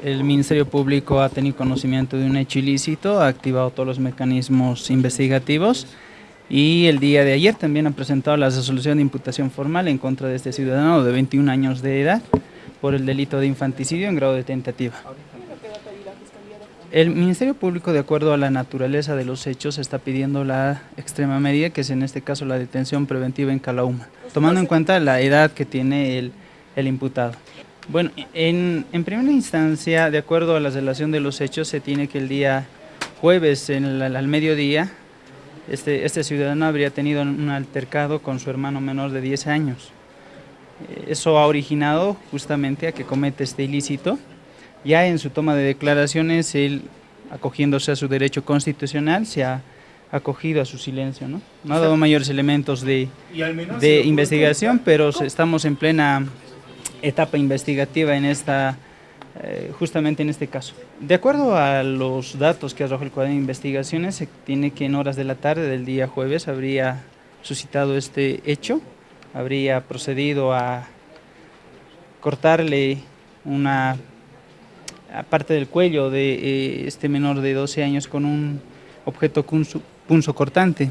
El Ministerio Público ha tenido conocimiento de un hecho ilícito, ha activado todos los mecanismos investigativos y el día de ayer también ha presentado la resolución de imputación formal en contra de este ciudadano de 21 años de edad por el delito de infanticidio en grado de tentativa. El Ministerio Público, de acuerdo a la naturaleza de los hechos, está pidiendo la extrema medida, que es en este caso la detención preventiva en Calauma, tomando en cuenta la edad que tiene el, el imputado. Bueno, en, en, primera instancia, de acuerdo a la relación de los hechos, se tiene que el día jueves en el, al mediodía, este, este ciudadano habría tenido un altercado con su hermano menor de 10 años. Eh, eso ha originado justamente a que comete este ilícito. Ya en su toma de declaraciones, él, acogiéndose a su derecho constitucional, se ha acogido a su silencio. No, no ha dado mayores elementos de, de investigación, pero estamos en plena etapa investigativa en esta, eh, justamente en este caso. De acuerdo a los datos que arroja el cuaderno de investigaciones, se tiene que en horas de la tarde del día jueves habría suscitado este hecho, habría procedido a cortarle una parte del cuello de eh, este menor de 12 años con un objeto punzo cortante.